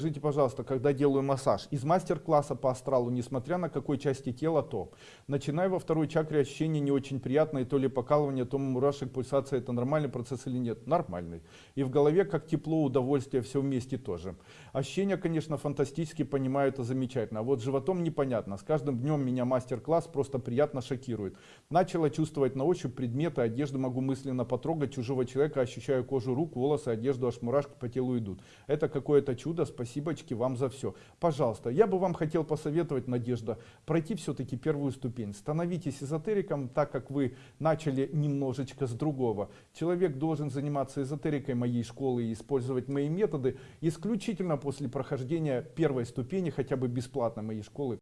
Скажите, пожалуйста, когда делаю массаж, из мастер-класса по астралу, несмотря на какой части тела, то начинаю во второй чакре ощущения не очень приятные, то ли покалывание, то мурашек, пульсация, это нормальный процесс или нет? Нормальный. И в голове как тепло, удовольствие, все вместе тоже. Ощущения, конечно, фантастически, понимаю, это замечательно. А вот животом непонятно. С каждым днем меня мастер-класс просто приятно шокирует. Начала чувствовать на ощупь предметы, одежды могу мысленно потрогать чужого человека, ощущаю кожу рук, волосы, одежду, аж мурашки по телу идут. Это какое-то чудо, спасибочки вам за все. Пожалуйста, я бы вам хотел посоветовать, Надежда, пройти все-таки первую ступень. Становитесь эзотериком, так как вы начали немножечко с другого. Человек должен заниматься эзотерикой моей школы и использовать мои методы исключительно после прохождения первой ступени, хотя бы бесплатно моей школы.